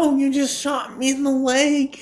ow, you just shot me in the leg.